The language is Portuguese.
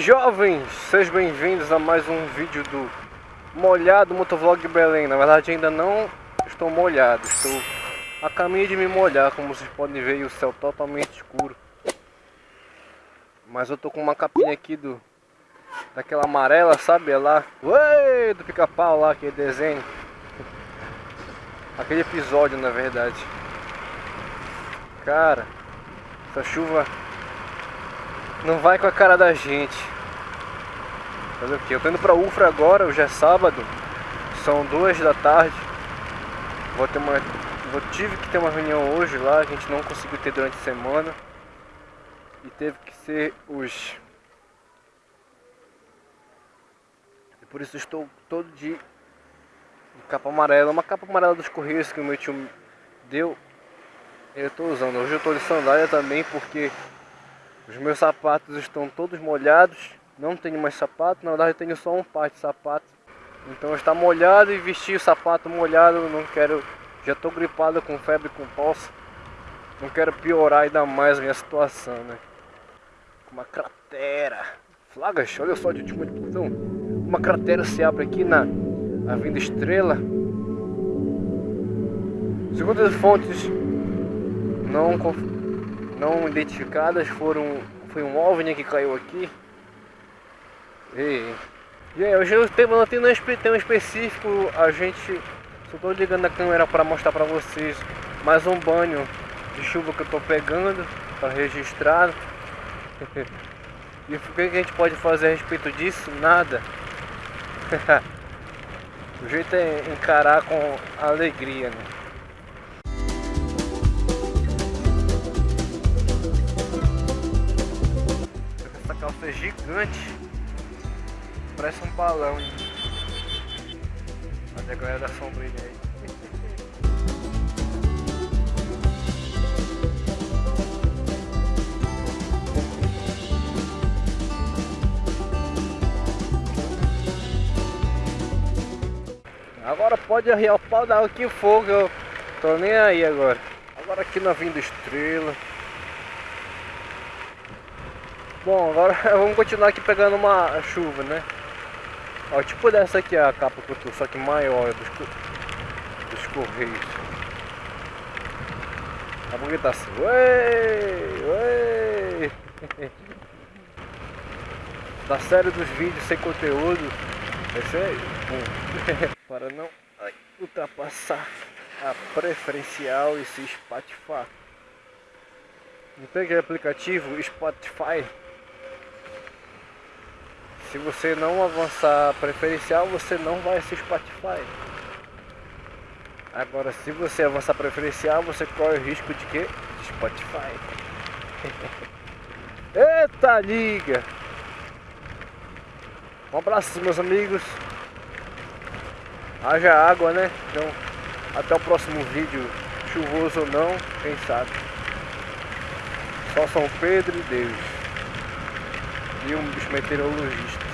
jovens, sejam bem-vindos a mais um vídeo do Molhado Motovlog Belém. Na verdade ainda não estou molhado, estou a caminho de me molhar Como vocês podem ver o céu totalmente escuro. Mas eu tô com uma capinha aqui do Daquela amarela, sabe? Lá Ué, do pica-pau lá, aquele desenho Aquele episódio na verdade. Cara, essa chuva não vai com a cara da gente. Fazer o que? Eu tô indo pra Ufra agora, hoje é sábado. São duas da tarde. Vou ter uma. Vou, tive que ter uma reunião hoje lá, a gente não conseguiu ter durante a semana. E teve que ser hoje. E por isso estou todo de, de capa amarela. Uma capa amarela dos Correios que o meu tio deu. Eu estou usando. Hoje eu estou de sandália também porque os meus sapatos estão todos molhados. Não tenho mais sapato, na verdade eu tenho só um par de sapato. Então está molhado e vestir o sapato molhado, não quero... Já estou gripado com febre com poça. Não quero piorar ainda mais a minha situação, né? Uma cratera. Flagas, olha só de última discussão. Uma cratera se abre aqui na Avenida Estrela. Segundo as fontes não não identificadas foram foi um OVNI que caiu aqui. E, e aí, hoje o tema não tem um específico, a gente só tô ligando a câmera para mostrar para vocês mais um banho de chuva que eu tô pegando para registrar. e o que a gente pode fazer a respeito disso? Nada. o jeito é encarar com alegria, né? Gigante. Parece um balão. Hein? Olha a galera da sombrinha aí. Agora pode arriar o pau da que fogo, eu tô nem aí agora. Agora aqui na Vinda Estrela. Bom, agora vamos continuar aqui pegando uma chuva, né? Ó, tipo dessa aqui a capa que eu tô, só que maior dos, dos correios. A porque tá assim, ué. Da série dos vídeos sem conteúdo, esse é bom. Para não ai, ultrapassar a preferencial e se. Não tem aquele aplicativo Spotify se você não avançar preferencial, você não vai ser Spotify. Agora, se você avançar preferencial, você corre o risco de que? De Spotify. Eita liga! Um abraço, meus amigos. Haja água, né? Então, até o próximo vídeo, chuvoso ou não, quem sabe. Só São Pedro e Deus e um bicho meteorologista.